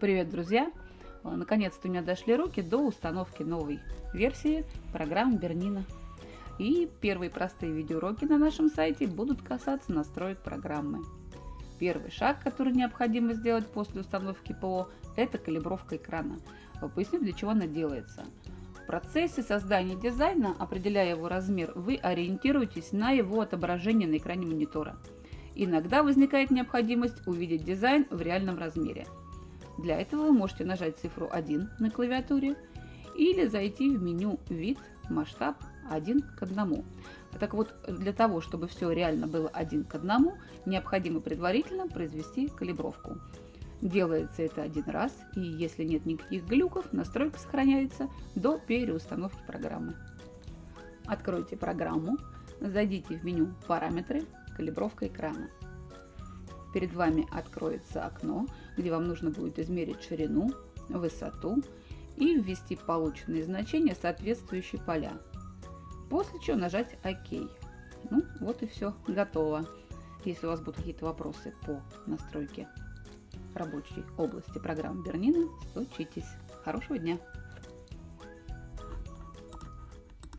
Привет, друзья! Э, наконец-то у меня дошли руки до установки новой версии программы Бернина. И первые простые видеоуроки на нашем сайте будут касаться настроек программы. Первый шаг, который необходимо сделать после установки ПО, это калибровка экрана. Поясню, для чего она делается. В процессе создания дизайна, определяя его размер, вы ориентируетесь на его отображение на экране монитора. Иногда возникает необходимость увидеть дизайн в реальном размере – для этого вы можете нажать цифру 1 на клавиатуре или зайти в меню «Вид», «Масштаб» 1 к 1. Так вот, для того, чтобы все реально было один к одному, необходимо предварительно произвести калибровку. Делается это один раз, и если нет никаких глюков, настройка сохраняется до переустановки программы. Откройте программу, зайдите в меню «Параметры», «Калибровка экрана» перед вами откроется окно, где вам нужно будет измерить ширину, высоту и ввести полученные значения, соответствующие поля. После чего нажать ОК. Ну, вот и все, готово. Если у вас будут какие-то вопросы по настройке рабочей области программы Бернина, стучитесь. Хорошего дня!